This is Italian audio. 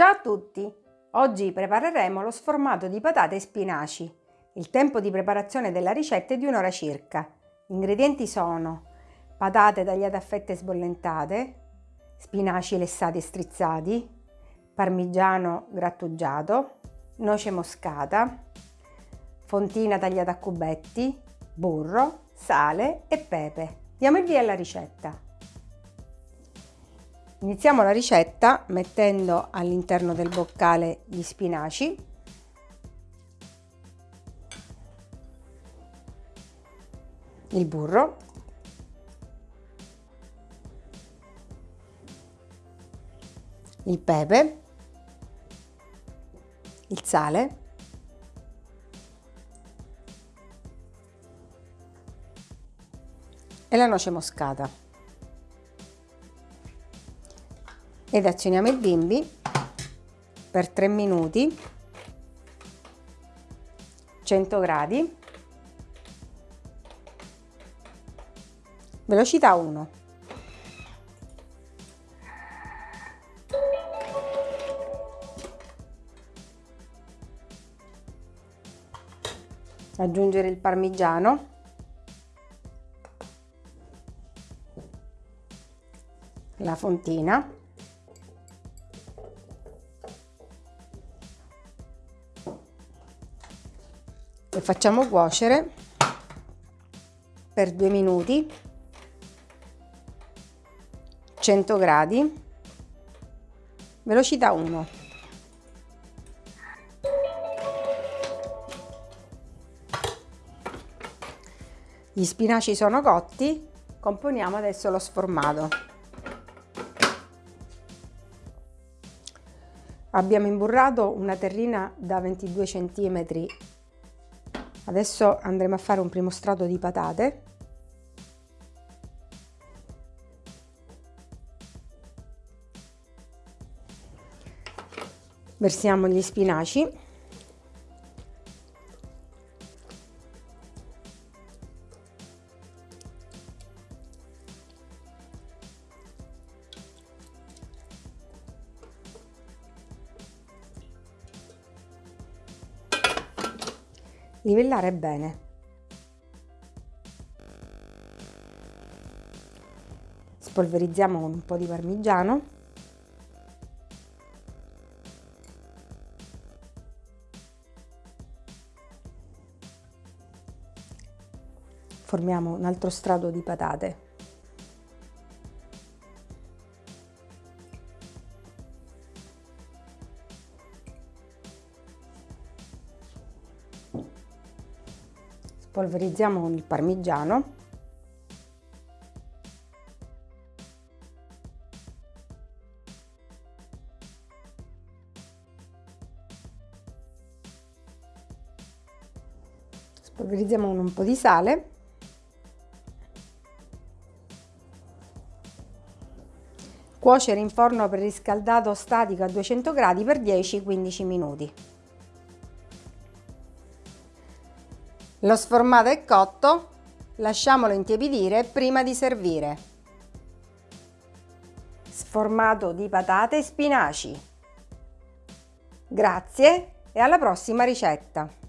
Ciao a tutti! Oggi prepareremo lo sformato di patate e spinaci. Il tempo di preparazione della ricetta è di un'ora circa. Gli ingredienti sono patate tagliate a fette sbollentate, spinaci lessati e strizzati, parmigiano grattugiato, noce moscata, fontina tagliata a cubetti, burro, sale e pepe. Diamo il via alla ricetta. Iniziamo la ricetta mettendo all'interno del boccale gli spinaci. Il burro. Il pepe. Il sale. E la noce moscata ed azioniamo il bimbi per 3 minuti 100 gradi. Velocità 1 aggiungere il parmigiano. La fontina e facciamo cuocere per due minuti. 100 gradi. Velocità 1 gli spinaci sono cotti. Componiamo adesso lo sformato. Abbiamo imburrato una terrina da 22 cm Adesso andremo a fare un primo strato di patate. Versiamo gli spinaci. Livellare bene. Spolverizziamo con un po' di parmigiano. Formiamo un altro strato di patate. Polverizziamo con il parmigiano. Spolverizziamo con un po' di sale. Cuocere in forno preriscaldato statico a 200 gradi per 10-15 minuti Lo sformato è cotto, lasciamolo intiepidire prima di servire. Sformato di patate e spinaci. Grazie e alla prossima ricetta!